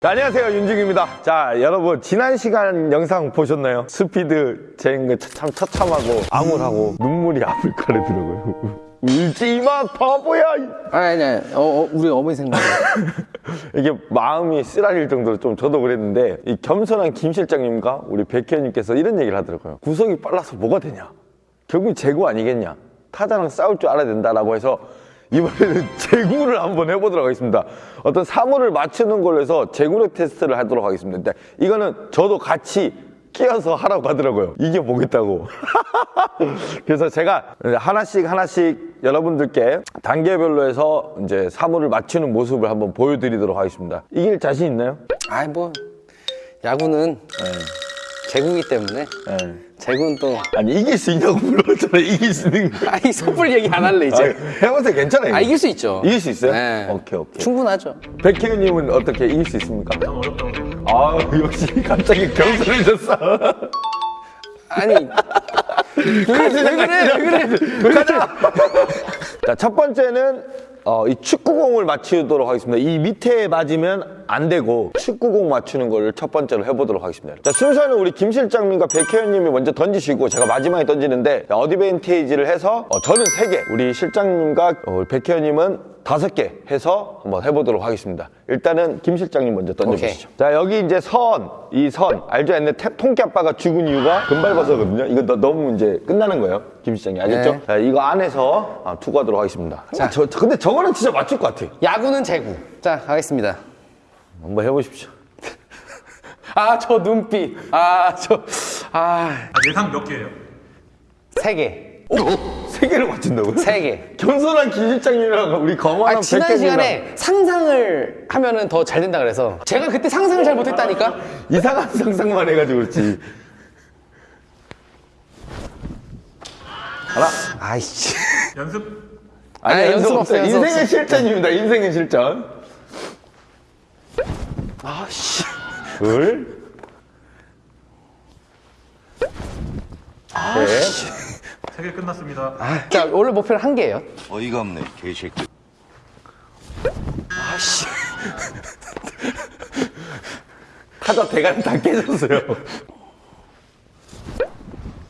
자, 안녕하세요. 윤중입니다. 자 여러분 지난 시간 영상 보셨나요? 스피드 재는 거참 처참하고 암울하고 눈물이 앞을 가르더라고요. 울지마 바보야! 아니 아니. 어, 어, 우리 어머니 생각 이게 마음이 쓰라릴 정도로 좀 저도 그랬는데 이 겸손한 김 실장님과 우리 백현님께서 이런 얘기를 하더라고요. 구속이 빨라서 뭐가 되냐? 결국 재구 아니겠냐? 타자랑 싸울 줄 알아야 된다라고 해서 이번에는 재구를 한번 해보도록 하겠습니다. 어떤 사물을 맞추는 걸로 해서 재구력 테스트를 하도록 하겠습니다. 근데 이거는 저도 같이 끼어서 하라고 하더라고요. 이게 뭐겠다고. 그래서 제가 하나씩 하나씩 여러분들께 단계별로 해서 이제 사물을 맞추는 모습을 한번 보여드리도록 하겠습니다. 이길 자신 있나요? 아이 뭐 야구는 제구기 때문에? 네. 제구는 또 아니 이길 수 있냐고 물어봤잖아요. 이길 수 있는 거 아이 섣불 얘기 안 할래 아, 이제. 해보세요 괜찮아요. 아 이길 수 있죠. 이길 수 있어요? 네. 오케이 오케이. 충분하죠. 백혜윤님은 어떻게 이길 수 있습니까? 아 역시 갑자기 겸손해졌어. 아니 왜, 왜 그래? 왜 그래? 가자. 자 첫 번째는 어, 이 축구공을 맞추도록 하겠습니다. 이 밑에 맞으면 안 되고 축구공 맞추는 걸첫 번째로 해보도록 하겠습니다. 자 순서는 우리 김 실장님과 백혜연님이 먼저 던지시고 제가 마지막에 던지는데 자, 어드밴테이지를 해서 어, 저는 3개. 우리 실장님과 어, 백혜연님은 다섯 개 해서 한번 해보도록 하겠습니다. 일단은 김 실장님 먼저 던져주시죠. 자 여기 이제 선, 이 선. 알죠? 옛날 태- 통깨 아빠가 죽은 이유가 금발버섯거든요. 이거 너, 너무 이제 끝나는 거예요 김 실장님. 알겠죠? 네. 자 이거 안에서 아, 투구하도록 하겠습니다. 자, 저, 저- 근데 저거는 진짜 맞출 것 같아. 야구는 제구. 자 가겠습니다. 한번 해보십시오. 아 저 눈빛. 아 저아. 아, 예상 몇 개예요? 세개. 세 개를 맞춘다고요? 세 개. 겸손한 김실장님이랑 우리 거만한 아니, 지난 시간에 상상을 하면은 더 잘 된다 그래서 제가 그때 상상을 잘 못했다니까? 이상한 상상만 해가지고 그렇지. 알아? 아이씨. 연습. 아니, 아니 연습, 없어요. 없어요. 인생의 실전입니다. 인생의 실전. 아씨. 둘. 아씨. 3개 끝났습니다. 아, 자, 원래 목표는 한 개예요. 어이가 없네, 개새끼. 아씨. 타자 대가리 다 깨졌어요.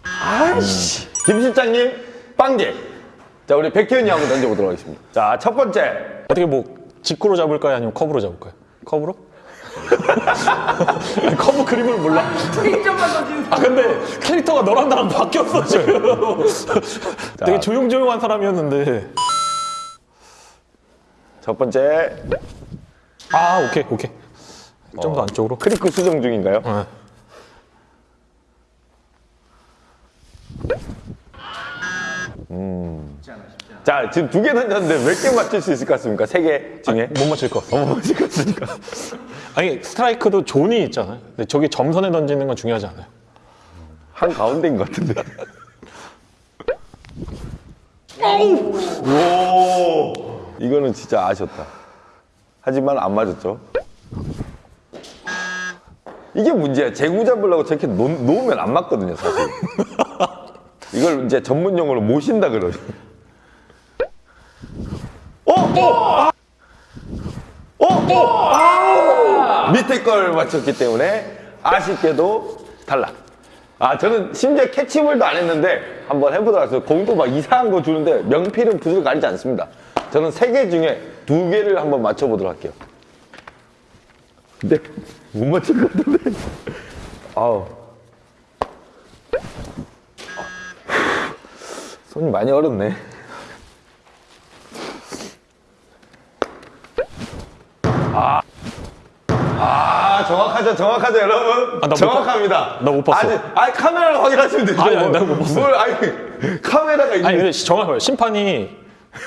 아씨. 김 실장님, 빵개. 자, 우리 백혜은이 하고 던져보도록 하겠습니다. 자, 첫 번째. 어떻게 뭐 직구로 잡을까요? 아니면 컵으로 잡을까요? 컵으로? 커브 그림을 몰라. 아 근데 캐릭터가 너랑 나랑 바뀌었어 지금. 되게 조용조용한 사람이었는데. 첫 번째. 아 오케이 오케이. 좀 더 안쪽으로. 크리크 수정 중인가요? 네. 자, 지금 두 개 던졌는데 몇 개 맞출 수 있을 것 같습니까? 세 개 중에? 못 맞힐 것 같아. 못 맞출 것 같으니까. 아니 스트라이크도 존이 있잖아요. 근데 저기 점선에 던지는 건 중요하지 않아요. 한 가운데인 것 같은데. 오! 이거는 진짜 아쉬웠다. 하지만 안 맞았죠. 이게 문제야. 재구 잡으려고 저렇게 놓, 놓으면 안 맞거든요, 사실. 이걸 이제 전문 용어로 모신다 그러죠. 어? 어? 어? 어? 아우! 밑에 걸 맞췄기 때문에 아쉽게도 탈락. 아, 저는 심지어 캐치볼도 안 했는데 한번 해보도록 하겠습니다. 공도 막 이상한 거 주는데 명필은 붓을 가리지 않습니다. 저는 세 개 중에 두 개를 한번 맞춰보도록 할게요. 근데 못 맞출 것 같은데. 아우. 손이 많이 얼었네. 아, 정확하죠, 정확하죠, 여러분. 아, 정확합니다. 나 못 봤어. 아니, 아니 카메라로 확인하시면 되죠. 아니, 아니, 나못 봤어. 뭘, 아니, 카메라가 있는. 아니 근데 정확해요. 심판이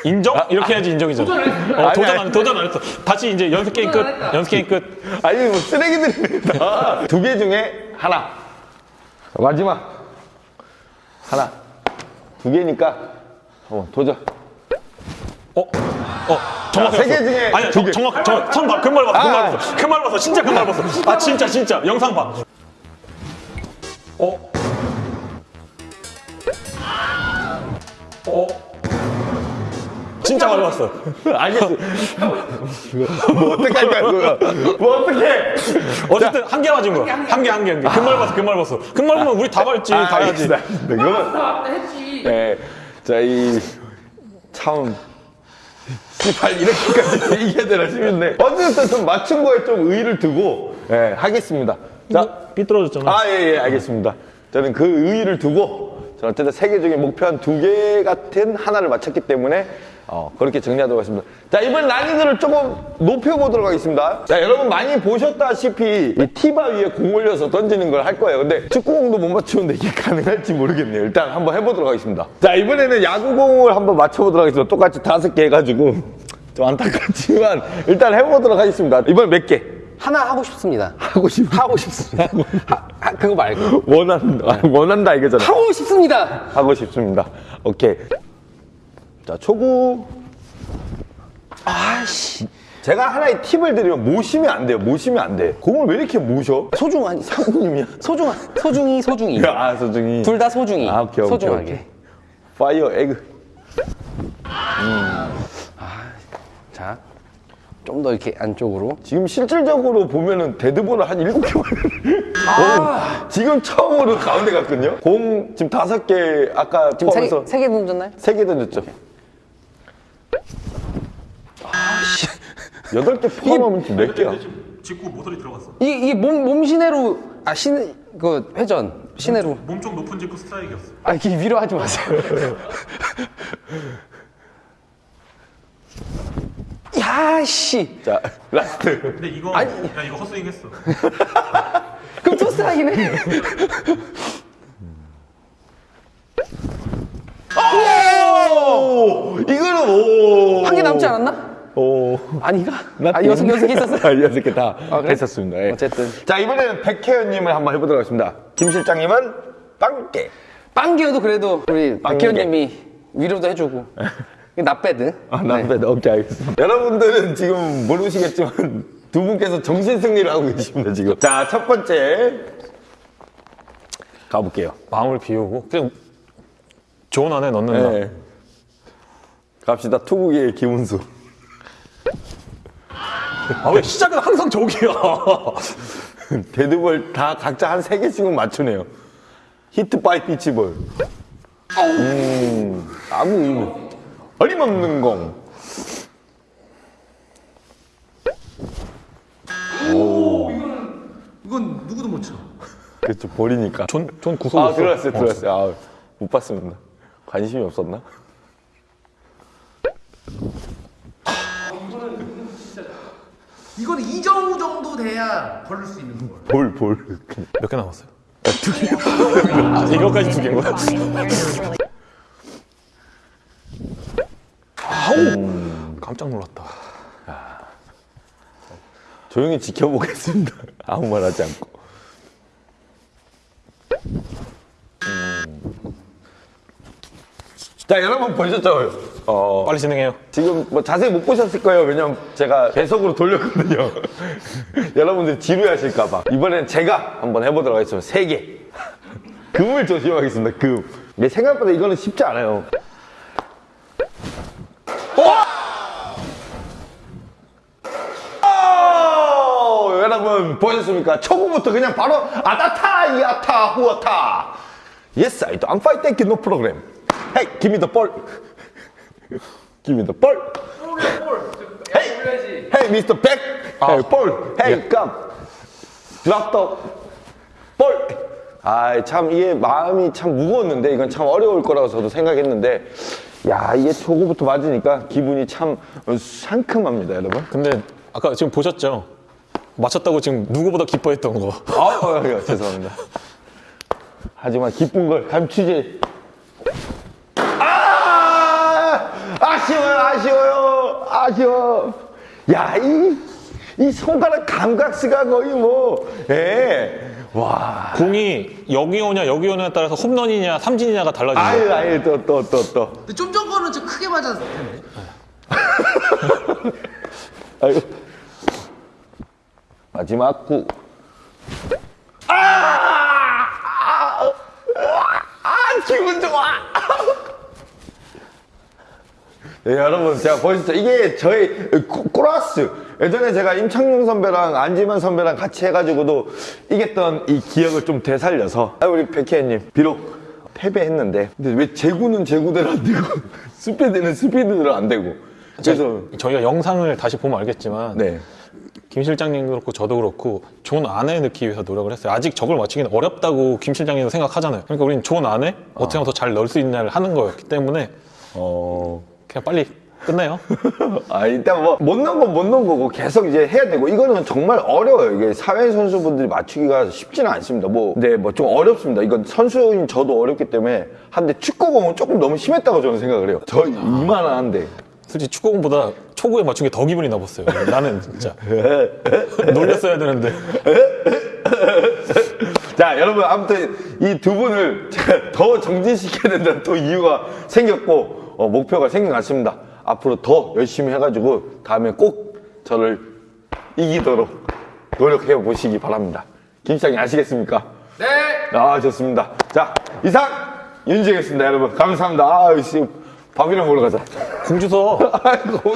인정? 이렇게 해야지 인정이잖아. 어, 아니, 도전 아니. 안 도전 안 했어. 다시 이제 연습 게임 끝. 연습 게임 끝. 아니, 뭐 쓰레기들입니다. 두 개 중에 하나. 마지막. 하나. 두 개니까 한번 도전. 어? 어? 정확해. 세개 중에 아니. 정, 정확. 정, 선 봐. 금발 봤어. 금발 아. 봤어. 금발 봤어. 진짜 금발 봤어. 아 진짜 진짜. 영상 봐. 어? 어? 진짜 많이 봤어. 알겠어. 뭐 어떻게 할까 그거? 뭐 어떻게? 어쨌든 한 개 맞은 거. 한 개, 한 개, 한 개. 금말 봤어, 금말 봤어. 금말 보면 우리 다 밟지, 다 해야지. 알겠습니다. 알겠습니다. 그러면 했지. 네, 자 이 참 씨발 이렇게까지 얘기해야 되나 싶은데 어쨌든 좀 맞춘 거에 좀 의의를 두고 예, 하겠습니다. 자, 삐뚤어졌잖아. 아, 예, 예, 알겠습니다. 저는 그 의의를 두고, 저는 어쨌든 세계적인 목표 한 두 개 같은 하나를 맞췄기 때문에, 어, 그렇게 정리하도록 하겠습니다. 자, 이번 난이도를 조금 높여보도록 하겠습니다. 자, 여러분 많이 보셨다시피, 이 티바 위에 공 올려서 던지는 걸 할 거예요. 근데 축구공도 못 맞추는데 이게 가능할지 모르겠네요. 일단 한번 해보도록 하겠습니다. 자, 이번에는 야구공을 한번 맞춰보도록 하겠습니다. 똑같이 다섯 개 해가지고, 좀 안타깝지만, 일단 해보도록 하겠습니다. 이번에 몇 개? 하나 하고 싶습니다. 하고 싶어. 하고 싶습니다. 하- 하- 그거 말고. 원한다. 원한다 이거잖아. 하고 싶습니다. 하고 싶습니다. 오케이. 자, 초구. 아씨. 제가 하나의 팁을 드리면 모시면 안 돼요. 모시면 안 돼. 공을 왜 이렇게 모셔? 소중하니. 상구님이야. 소중한. 소중히, 소중히. 아, 소중히. 둘다 소중히. 아, 오케이, 오케이, 소중하게. 오케이. 파이어 에그. 자, 좀 더 이렇게 안쪽으로. 지금 실질적으로 보면은 데드볼을 한 일곱 개 아~ 지금 처음으로 가운데 갔거든요. 공 지금 다섯 개 아까 지금 세, 포함해서 세개 던졌나요? 세개 던졌죠. 아씨. 여덟 개 포함하면 지금 몇 개야? 직구 모서리 들어갔어. 이게, 이게 몸, 몸 시내로, 아, 시내, 그, 회전. 시내로. 몸 좀 높은 직구 스트라이크였어. 아, 이렇게 위로 하지 마세요. 야, 씨. 자, 라스트. 근데 이거 아니. 야 이거 헛스윙 했어. 그럼 투스트라이크네. 오! 이거는 오! 한 개 남지 않았나? 오. 아닌가? 아, 여섯, 여섯 개 있었어? 아, 여섯 개다 그래? 했었습니다. 예. 어쨌든. 자, 이번에는 백혜연님을 한번 해보도록 하겠습니다. 김 실장님은 빵개. 빵기여도 그래도 우리 빵개. 박기현님이 위로도 해주고. 나빼드. 아, 남배 네. 오케이, 알겠습니다. 여러분들은 지금 모르시겠지만 두 분께서 정신 승리를 하고 계십니다, 지금. 자, 첫 번째. 가볼게요. 마음을 비우고 그냥 존 안에 넣는다. 네. 갑시다. 투구기의 김은수. 아왜 시작은 항상 저기야? 데드볼 다 각자 한 세 개씩은 맞추네요. hit by pitch ball. 음, 아무 의미. 어림없는 공. 이건 누구도 못 쳐. 그렇죠, 볼이니까. 전, 전 구속 아, 없어. 들어갔어요, 들어갔어요. 아, 못 봤습니다. 관심이 없었나? 이건 이정우 정도 돼야 걸릴 수 있는 걸. 볼, 볼. 몇 개 남았어요? 두 개. 아, 이거까지 두 개인 거야? 아우! 깜짝 놀랐다. 조용히 지켜보겠습니다. 아무 말 하지 않고. 자, 여러분 보셨죠? 어, 빨리 진행해요. 지금 뭐 자세히 못 보셨을 거예요. 왜냐면 제가 계속으로 돌렸거든요. 여러분들 지루하실까봐. 이번엔 제가 한번 해보도록 하겠습니다. 세 개. 금을 조심하겠습니다. 금. 근데 생각보다 이거는 쉽지 않아요. 오! 여러분 보셨습니까? 초구부터 그냥 바로 아다타 이아타 후아타. Yes, I do. I'm fine. Thank you. No problem. Hey, give me the ball. give me the ball. Hey, hey, Mr. Beck. Hey, ball. Hey, come. Drop the ball. 아, 참 이게 마음이 참 무거웠는데 이건 참 어려울 거라고 저도 생각했는데 야, 이게 초구부터 맞으니까 기분이 참 상큼합니다, 여러분. 근데 아까 지금 보셨죠? 맞췄다고 지금 누구보다 기뻐했던 거. 아, 어, 어, 죄송합니다. 하지만 기쁜 걸 감추지. 아! 아쉬워요, 아쉬워. 야, 이, 이 손가락 감각스가 거의 뭐, 예. 와. 공이 여기 오냐 여기 오냐에 따라서 홈런이냐 삼진이냐가 달라지죠. 아유, 아유, 또, 또, 또, 또. 근데 좀 전 거는 좀 크게 맞았을 텐데. 아유. 마지막 구. 아! 아! 아! 기분 좋아! 예, 여러분 제가 보여주죠. 이게 저희 코- 코라스. 예전에 제가 임창용 선배랑 안지만 선배랑 같이 해가지고도 이겼던 이 기억을 좀 되살려서. 아, 우리 백혜님 비록 패배했는데 근데 왜 제구는 제구대로 안 되고 스피드는 스피드대로 안 되고. 그래서 저희가 영상을 다시 보면 알겠지만 네. 김 실장님도 그렇고 저도 그렇고 존 안에 넣기 위해서 노력을 했어요. 아직 저걸 맞추기는 어렵다고 김 실장님도 생각하잖아요. 그러니까 우리는 존 안에 어떻게 하면 더 잘 넣을 수 있냐를 하는 거였기 때문에 어... 그냥 빨리 끝내요. 아 일단 뭐 못 넣은 건 못 넣은 거고 계속 이제 해야 되고 이거는 정말 어려워요. 이게 사회 선수분들이 맞추기가 쉽지는 않습니다. 뭐네뭐좀 어렵습니다. 이건 선수인 저도 어렵기 때문에 한데 축구공은 조금 너무 심했다고 저는 생각을 해요. 저 이만한데 솔직히 축구공보다 초구에 맞춘 게 더 기분이 나빴어요. 나는 진짜. 놀렸어야 되는데. 자 여러분 아무튼 이 두 분을 제가 더 정진시켜야 된다는 또 이유가 생겼고 어, 목표가 생겨났습니다. 앞으로 더 열심히 해가지고 다음에 꼭 저를 이기도록 노력해 보시기 바랍니다. 김시장님 아시겠습니까? 네. 아 좋습니다. 자 이상 윤지였습니다 여러분. 감사합니다. 아 씨, 밥이랑 먹으러 가자. 공주서 아이고